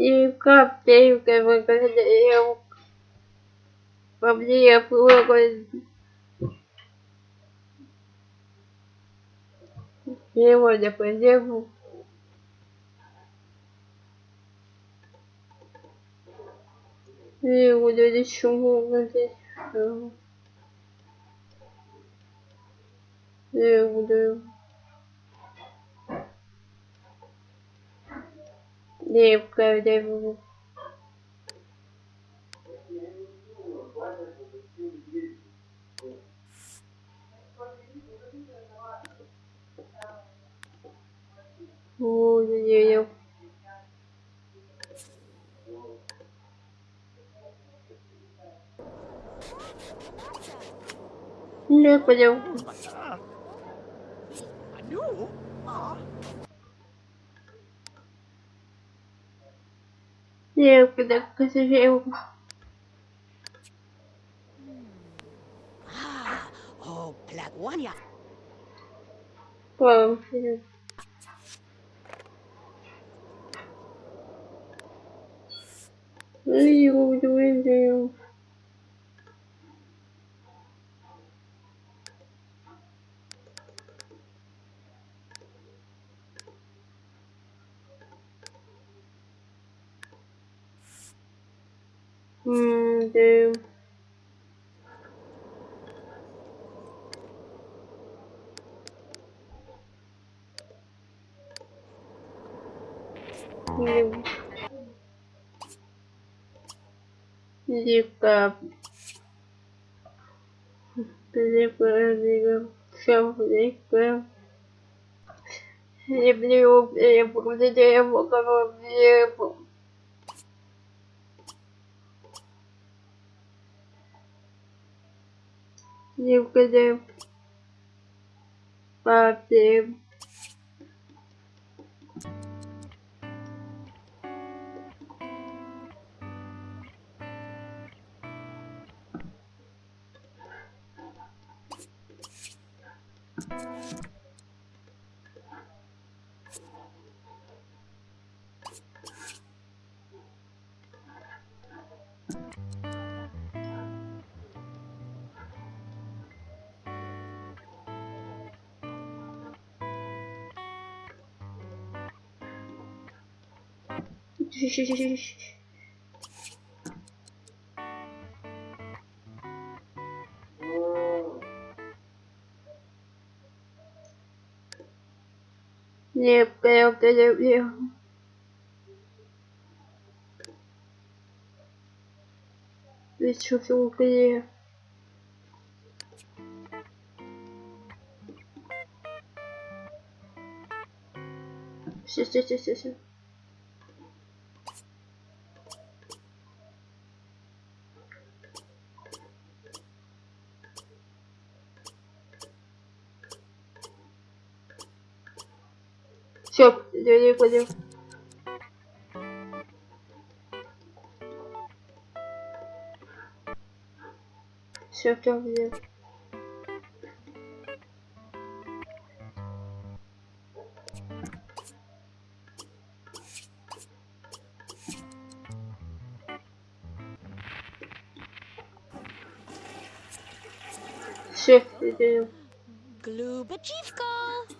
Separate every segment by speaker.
Speaker 1: И капелька выглядел. По мне плохо. Сегодня пойдем. И буду еще здесь. Я буду. Я буду. Ой-ой-ой. Не понял.
Speaker 2: Ah, oh,
Speaker 1: eu cuidar com
Speaker 2: esse gelo. Pô,
Speaker 1: filho. Ui, ui, ui. М, да. Лика. Лика, лика. Всё, лика. Люблю, я буду его голове. Никогда. Папе. Не, я люблю. Ведь что все укрепляет. Все, все, все, все, все. Все, я пойдем. Все, все, где? Все, идем.
Speaker 2: Glubachivko.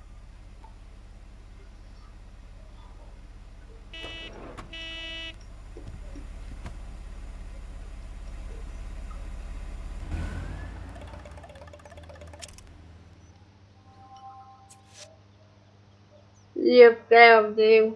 Speaker 1: Все. Я правда.